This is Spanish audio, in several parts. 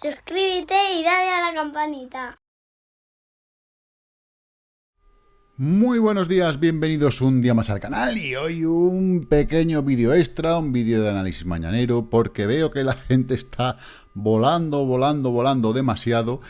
suscríbete y dale a la campanita. Muy buenos días, bienvenidos un día más al canal y hoy un pequeño vídeo extra, un vídeo de análisis mañanero, porque veo que la gente está volando, volando, volando demasiado.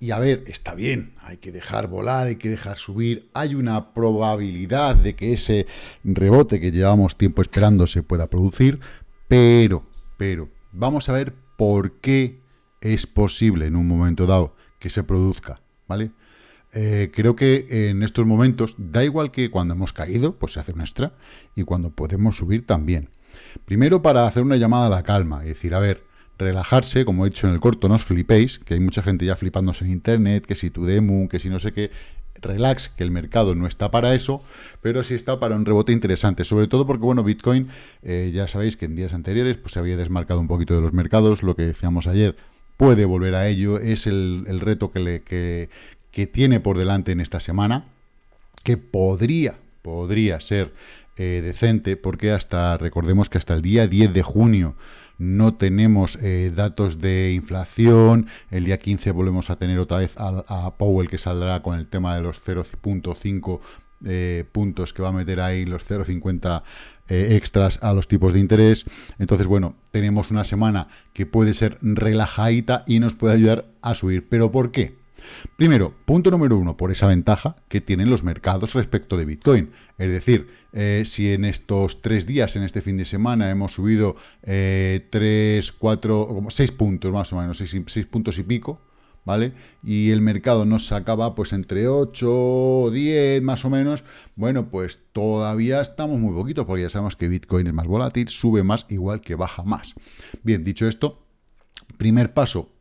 Y a ver, está bien, hay que dejar volar, hay que dejar subir, hay una probabilidad de que ese rebote que llevamos tiempo esperando se pueda producir, pero, pero, vamos a ver por qué es posible en un momento dado que se produzca, ¿vale? Eh, creo que en estos momentos, da igual que cuando hemos caído, pues se hace un extra, y cuando podemos subir también. Primero para hacer una llamada a la calma, y decir, a ver, relajarse, como he dicho en el corto, no os flipéis, que hay mucha gente ya flipándose en internet, que si tu demo, que si no sé qué, relax, que el mercado no está para eso, pero sí está para un rebote interesante, sobre todo porque, bueno, Bitcoin, eh, ya sabéis que en días anteriores pues se había desmarcado un poquito de los mercados, lo que decíamos ayer, puede volver a ello, es el, reto que, le, que, que tiene por delante en esta semana, que podría, podría ser eh, decente, porque hasta, recordemos que hasta el día 10 de junio no tenemos eh, datos de inflación, el día 15 volvemos a tener otra vez a, Powell que saldrá con el tema de los 0.5 eh, puntos que va a meter ahí, los 0.50 extras a los tipos de interés. Entonces, bueno, tenemos una semana que puede ser relajadita y nos puede ayudar a subir. ¿Pero por qué? Primero, punto número uno, por esa ventaja que tienen los mercados respecto de Bitcoin. Es decir, eh, si en estos tres días, en este fin de semana, hemos subido eh, tres, cuatro, seis puntos más o menos, seis, puntos y pico, ¿vale? Y el mercado nos sacaba pues entre 8 o 10 más o menos, bueno, pues todavía estamos muy poquito, porque ya sabemos que Bitcoin es más volátil, sube más, igual que baja más. Bien, dicho esto, primer paso,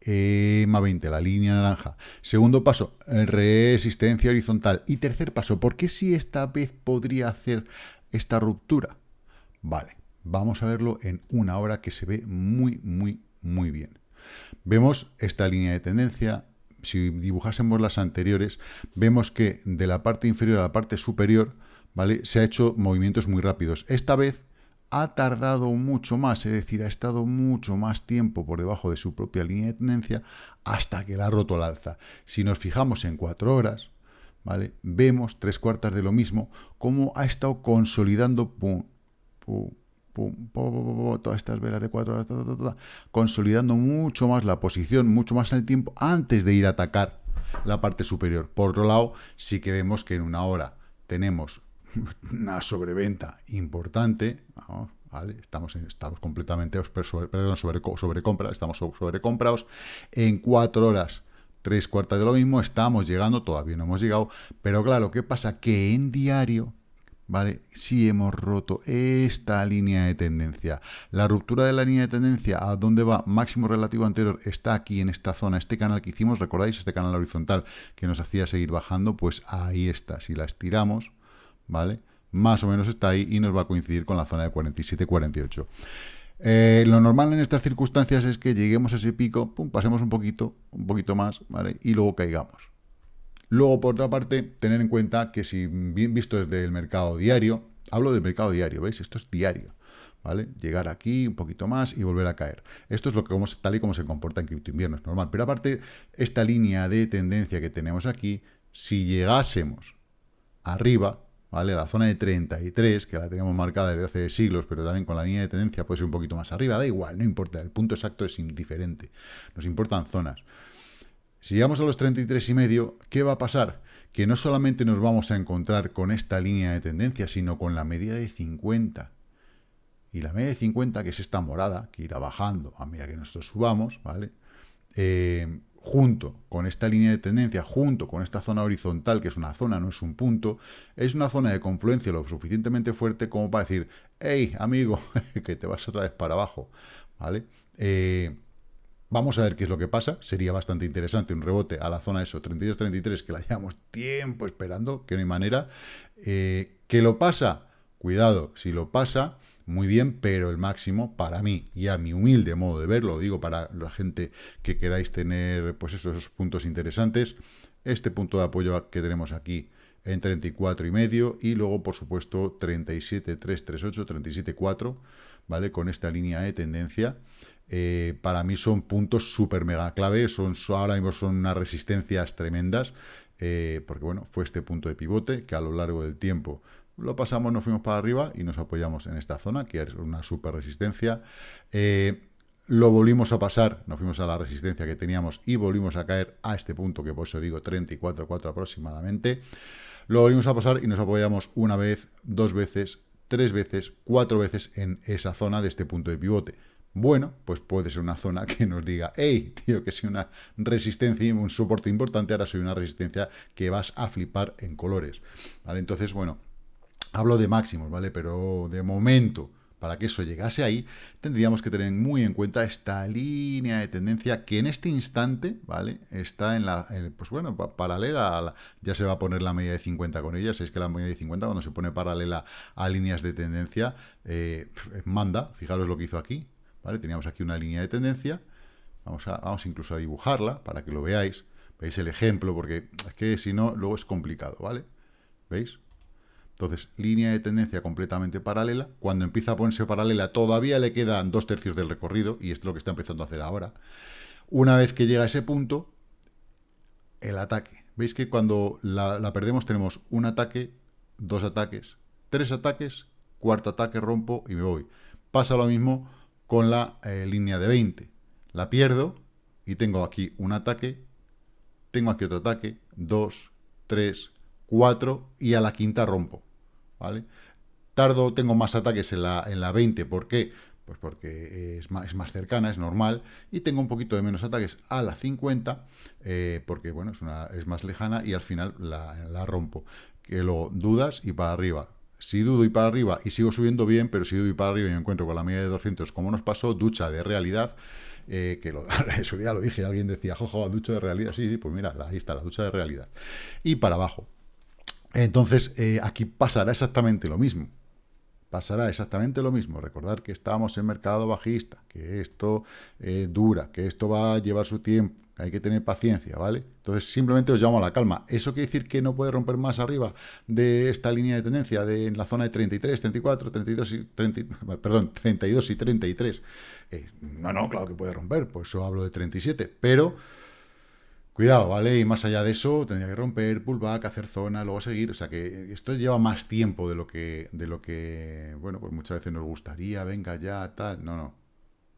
EMA 20, la línea naranja. Segundo paso, resistencia horizontal. Y tercer paso, ¿por qué si esta vez podría hacer esta ruptura? Vale, vamos a verlo en una hora que se ve muy, muy, muy bien. Vemos esta línea de tendencia. Si dibujásemos las anteriores, vemos que de la parte inferior a la parte superior, ¿vale? Se ha hecho movimientos muy rápidos. Esta vez ha tardado mucho más, es decir, ha estado mucho más tiempo por debajo de su propia línea de tendencia hasta que la ha roto al alza. Si nos fijamos en cuatro horas, ¿vale? vemos tres cuartas de lo mismo, cómo ha estado consolidando pum, todas estas velas de cuatro horas, consolidando mucho más la posición, mucho más el tiempo, antes de ir a atacar la parte superior. Por otro lado, sí que vemos que en una hora tenemos una sobreventa importante, estamos, estamos completamente sobre, perdón, sobre, sobrecompra, estamos sobrecomprados, en cuatro horas, tres cuartas de lo mismo, estamos llegando, todavía no hemos llegado, pero claro, ¿qué pasa? Que en diario, ¿vale? Si hemos roto esta línea de tendencia. La ruptura de la línea de tendencia, ¿a dónde va? Máximo relativo anterior está aquí en esta zona, este canal que hicimos, ¿recordáis? Este canal horizontal que nos hacía seguir bajando, pues ahí está. Si la estiramos, ¿vale? Más o menos está ahí y nos va a coincidir con la zona de 47-48. Eh, lo normal en estas circunstancias es que lleguemos a ese pico, pum, pasemos un poquito, un poquito más, ¿vale? Y luego caigamos. Luego, por otra parte, tener en cuenta que si bien visto desde el mercado diario, hablo del mercado diario, ¿veis? Esto es diario, ¿vale? Llegar aquí un poquito más y volver a caer. Esto es lo que vamos, tal y como se comporta en cripto invierno, es normal. Pero aparte, esta línea de tendencia que tenemos aquí, si llegásemos arriba, ¿vale? La zona de 33, que la tenemos marcada desde hace siglos, pero también con la línea de tendencia puede ser un poquito más arriba, da igual, no importa, el punto exacto es indiferente, nos importan zonas. Si llegamos a los 33 y medio, ¿qué va a pasar? Que no solamente nos vamos a encontrar con esta línea de tendencia, sino con la media de 50. Y la media de 50, que es esta morada, que irá bajando a medida que nosotros subamos, ¿vale? Eh, junto con esta línea de tendencia, junto con esta zona horizontal, que es una zona, no es un punto, es una zona de confluencia lo suficientemente fuerte como para decir, hey, amigo, que te vas otra vez para abajo, ¿vale? Eh, vamos a ver qué es lo que pasa, sería bastante interesante un rebote a la zona eso, 32-33, que la llevamos tiempo esperando, que no hay manera. Eh, ¿Qué lo pasa? Cuidado, si lo pasa, muy bien, pero el máximo para mí y a mi humilde modo de verlo, digo para la gente que queráis tener pues esos puntos interesantes, este punto de apoyo que tenemos aquí en 34 y medio y luego por supuesto 37.338, 37.4, ¿vale? Con esta línea de tendencia. Eh, para mí son puntos súper mega clave, son, ahora mismo son unas resistencias tremendas, eh, porque bueno, fue este punto de pivote que a lo largo del tiempo lo pasamos, nos fuimos para arriba y nos apoyamos en esta zona, que es una super resistencia. Eh, lo volvimos a pasar, nos fuimos a la resistencia que teníamos y volvimos a caer a este punto, que por eso digo 34,4 aproximadamente. Lo volvimos a pasar y nos apoyamos una vez, dos veces, tres veces, cuatro veces en esa zona de este punto de pivote. Bueno, pues puede ser una zona que nos diga, hey, tío, que soy una resistencia y un soporte importante, ahora soy una resistencia que vas a flipar en colores. ¿Vale? Entonces, bueno, hablo de máximos, ¿vale? Pero de momento, para que eso llegase ahí, tendríamos que tener muy en cuenta esta línea de tendencia que en este instante, ¿vale? Está en la, pues bueno, paralela, a la, ya se va a poner la media de 50 con ella, es que la media de 50 cuando se pone paralela a líneas de tendencia, eh, manda, fijaros lo que hizo aquí, Teníamos aquí una línea de tendencia, vamos, a, vamos incluso a dibujarla para que lo veáis, veis el ejemplo, porque es que si no, luego es complicado, ¿vale? ¿Veis? Entonces, línea de tendencia completamente paralela. Cuando empieza a ponerse paralela, todavía le quedan dos tercios del recorrido, y esto es lo que está empezando a hacer ahora. Una vez que llega a ese punto, el ataque. Veis que cuando la, perdemos tenemos un ataque, dos ataques, tres ataques, cuarto ataque, rompo y me voy. Pasa lo mismo con la eh, línea de 20. La pierdo y tengo aquí un ataque, tengo aquí otro ataque, dos, tres, cuatro y a la quinta rompo. ¿vale? Tardo, tengo más ataques en la, en la 20, ¿por qué? Pues porque es más, es más, cercana, es normal, y tengo un poquito de menos ataques a la 50, eh, porque bueno, es, una, es más lejana y al final la, rompo. Que lo dudas y para arriba. Si dudo y para arriba y sigo subiendo bien, pero si dudo y para arriba y me encuentro con la media de 200, como nos pasó, ducha de realidad, eh, que lo, eso ya lo dije, alguien decía, jojo, ducha de realidad, sí, sí, pues mira, ahí está, la ducha de realidad. Y para abajo, entonces, eh, aquí pasará exactamente lo mismo. Pasará exactamente lo mismo. Recordar que estamos en mercado bajista, que esto eh, dura, que esto va a llevar su tiempo, que hay que tener paciencia, ¿vale? Entonces, simplemente os llamo a la calma. ¿Eso quiere decir que no puede romper más arriba de esta línea de tendencia, de en la zona de 33, 34, 32 y, 30, perdón, 32 y 33? Eh, no, no, claro que puede romper, por eso hablo de 37, pero Cuidado, ¿vale? Y más allá de eso, tendría que romper, pullback, hacer zona, luego seguir. O sea que esto lleva más tiempo de lo que, de lo que bueno, pues muchas veces nos gustaría, venga ya, tal. No, no.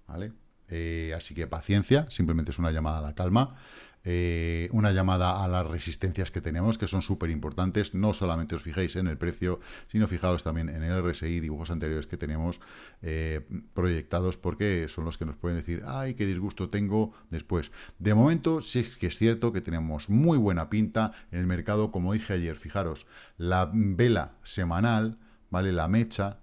¿Vale? Eh, así que paciencia, simplemente es una llamada a la calma. Eh, una llamada a las resistencias que tenemos, que son súper importantes. No solamente os fijéis en el precio, sino fijaos también en el RSI, dibujos anteriores que tenemos eh, proyectados, porque son los que nos pueden decir, ay, qué disgusto tengo después. De momento, sí es que es cierto que tenemos muy buena pinta en el mercado, como dije ayer, fijaros, la vela semanal, ¿vale? La mecha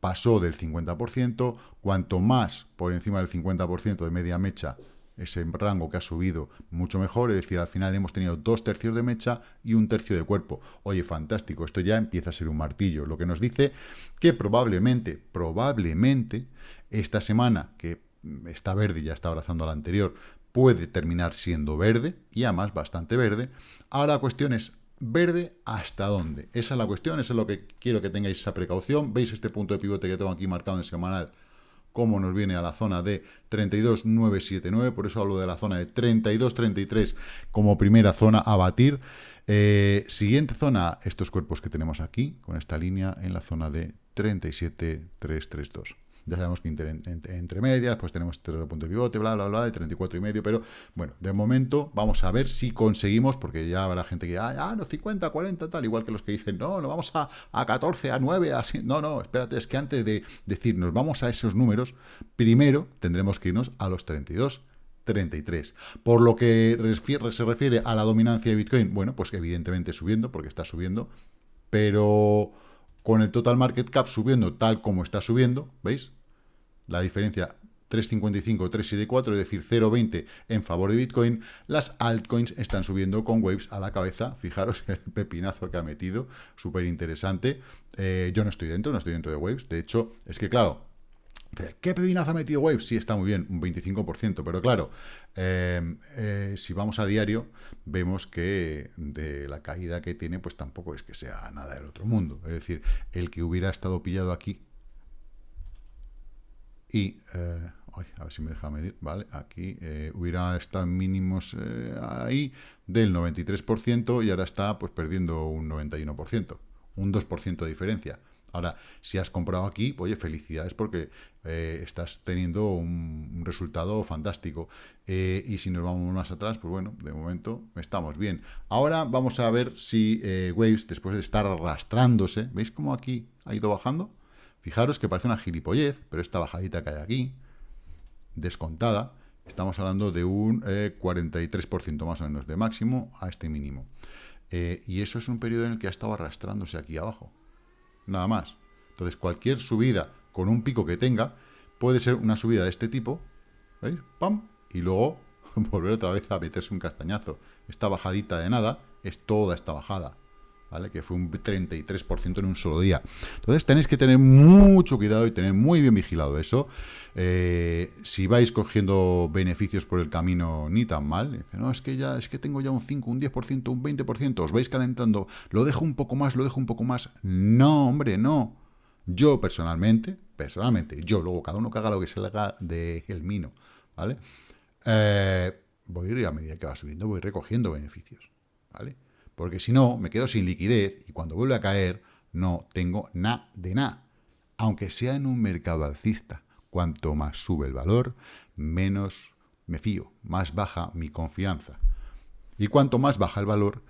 pasó del 50%, cuanto más por encima del 50% de media mecha ese rango que ha subido mucho mejor, es decir, al final hemos tenido dos tercios de mecha y un tercio de cuerpo. Oye, fantástico, esto ya empieza a ser un martillo, lo que nos dice que probablemente, probablemente, esta semana que está verde y ya está abrazando a la anterior, puede terminar siendo verde, y además bastante verde. Ahora la cuestión es, ¿verde hasta dónde? Esa es la cuestión, eso es lo que quiero que tengáis esa precaución. ¿Veis este punto de pivote que tengo aquí marcado en semanal? Cómo nos viene a la zona de 32.979, por eso hablo de la zona de 32.33 como primera zona a batir. Eh, siguiente zona, estos cuerpos que tenemos aquí, con esta línea en la zona de 37.332. Ya sabemos que entre, medias, pues tenemos este punto de pivote, bla, bla, bla, de 34 y medio, pero bueno, de momento vamos a ver si conseguimos, porque ya habrá gente que, ah, ah no, 50, 40, tal, igual que los que dicen, no, no vamos a, a 14, a 9, así, no, no, espérate, es que antes de decir nos vamos a esos números, primero tendremos que irnos a los 32, 33. Por lo que se refiere a la dominancia de Bitcoin, bueno, pues evidentemente subiendo, porque está subiendo, pero con el total market cap subiendo tal como está subiendo, ¿veis? la diferencia 3.55, 3.74, es decir, 0.20 en favor de Bitcoin, las altcoins están subiendo con Waves a la cabeza. Fijaros el pepinazo que ha metido, súper interesante. Eh, yo no estoy dentro, no estoy dentro de Waves. De hecho, es que claro, ¿qué pepinazo ha metido Waves? Sí, está muy bien, un 25%, pero claro, eh, eh, si vamos a diario, vemos que de la caída que tiene, pues tampoco es que sea nada del otro mundo. Es decir, el que hubiera estado pillado aquí y, eh, a ver si me deja medir, ¿vale? Aquí eh, hubiera estado mínimos eh, ahí del 93% y ahora está pues perdiendo un 91%, un 2% de diferencia. Ahora, si has comprado aquí, oye, felicidades porque eh, estás teniendo un, resultado fantástico. y si nos vamos más atrás, pues bueno, de momento estamos bien. Ahora vamos a ver si Waves, después de estar arrastrándose, ¿veis cómo aquí ha ido bajando? Fijaros que parece una gilipollez, pero esta bajadita que hay aquí, descontada, estamos hablando de un 43% eh, más o menos de máximo a este mínimo. Eh, y eso es un periodo en el que ha estado arrastrándose aquí abajo. Nada más. Entonces, cualquier subida con un pico que tenga puede ser una subida de este tipo, ¿veis? ¡Pam! Y luego volver otra vez a meterse un castañazo. Esta bajadita de nada es toda esta bajada. ¿Vale? Que fue un 33% en un solo día. Entonces tenéis que tener mucho cuidado y tener muy bien vigilado eso. Eh, si vais cogiendo beneficios por el camino, ni tan mal. Dice, no, es que ya, es que tengo ya un 5, un 10%, un 20%, os vais calentando, lo dejo un poco más, lo dejo un poco más. No, hombre, no. Yo personalmente, personalmente, yo, luego cada uno que haga lo que se le haga de el mino, ¿vale? Eh, voy a ir a medida que va subiendo, voy recogiendo beneficios, ¿vale? Porque si no, me quedo sin liquidez y cuando vuelve a caer, no tengo nada de nada. Aunque sea en un mercado alcista, cuanto más sube el valor, menos me fío, más baja mi confianza. Y cuanto más baja el valor,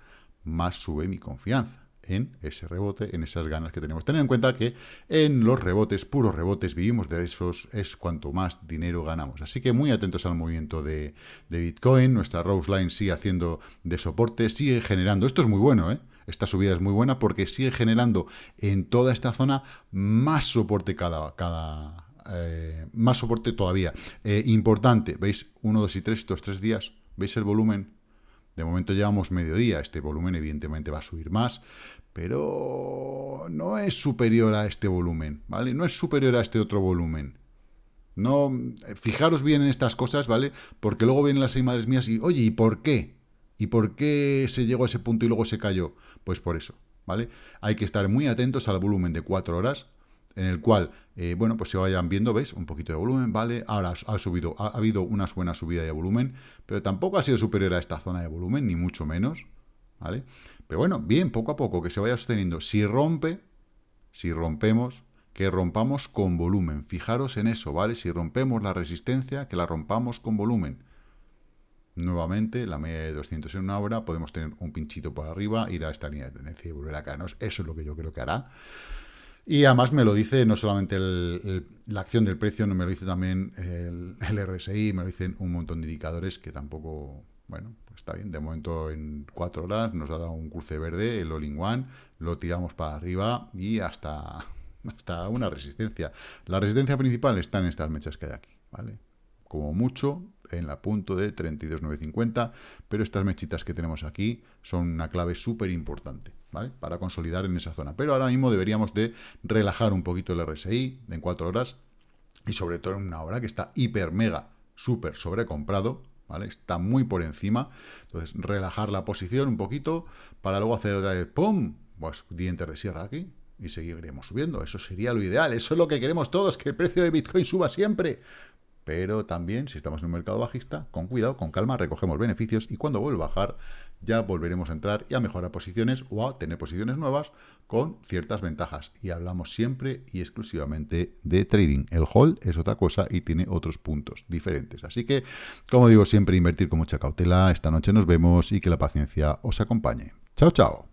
más sube mi confianza en ese rebote, en esas ganas que tenemos. Tener en cuenta que en los rebotes, puros rebotes, vivimos de esos, es cuanto más dinero ganamos. Así que muy atentos al movimiento de, Bitcoin, nuestra Rose Line sigue haciendo de soporte, sigue generando, esto es muy bueno, ¿eh? Esta subida es muy buena porque sigue generando en toda esta zona más soporte cada, cada eh, más soporte todavía. Eh, importante, ¿veis? 1, 2 y 3, estos tres días, ¿veis el volumen? De momento llevamos mediodía, este volumen evidentemente va a subir más, pero no es superior a este volumen, ¿vale? No es superior a este otro volumen. No, fijaros bien en estas cosas, ¿vale? Porque luego vienen las seis madres mías y, oye, ¿y por qué? ¿Y por qué se llegó a ese punto y luego se cayó? Pues por eso, ¿vale? Hay que estar muy atentos al volumen de cuatro horas, en el cual, eh, bueno, pues se vayan viendo, ¿veis? Un poquito de volumen, ¿vale? Ahora ha subido, ha, habido una buena subida de volumen, pero tampoco ha sido superior a esta zona de volumen, ni mucho menos, ¿vale? Pero bueno, bien, poco a poco, que se vaya sosteniendo. Si rompe, si rompemos, que rompamos con volumen. Fijaros en eso, ¿vale? Si rompemos la resistencia, que la rompamos con volumen. Nuevamente, la media de 200 en una hora, podemos tener un pinchito por arriba, ir a esta línea de tendencia y volver a caernos. Eso es lo que yo creo que hará. Y además me lo dice no solamente la acción del precio, no me lo dice también el, RSI, me lo dicen un montón de indicadores que tampoco, bueno, pues está bien. De momento en cuatro horas nos ha dado un cruce verde, el all-in-one, lo tiramos para arriba y hasta, hasta una resistencia. La resistencia principal está en estas mechas que hay aquí, ¿vale? como mucho en la punto de 32,950, pero estas mechitas que tenemos aquí son una clave súper importante, ¿vale? Para consolidar en esa zona. Pero ahora mismo deberíamos de relajar un poquito el RSI en 4 horas y sobre todo en una hora que está hiper, mega, súper sobrecomprado, ¿vale? Está muy por encima. Entonces, relajar la posición un poquito para luego hacer otra vez, ¡pum! Pues dientes de sierra aquí y seguiremos subiendo. Eso sería lo ideal. Eso es lo que queremos todos, que el precio de Bitcoin suba siempre. Pero también, si estamos en un mercado bajista, con cuidado, con calma, recogemos beneficios y cuando vuelva a bajar, ya volveremos a entrar y a mejorar posiciones o a tener posiciones nuevas con ciertas ventajas. Y hablamos siempre y exclusivamente de trading. El hold es otra cosa y tiene otros puntos diferentes. Así que, como digo, siempre invertir con mucha cautela. Esta noche nos vemos y que la paciencia os acompañe. Chao, chao.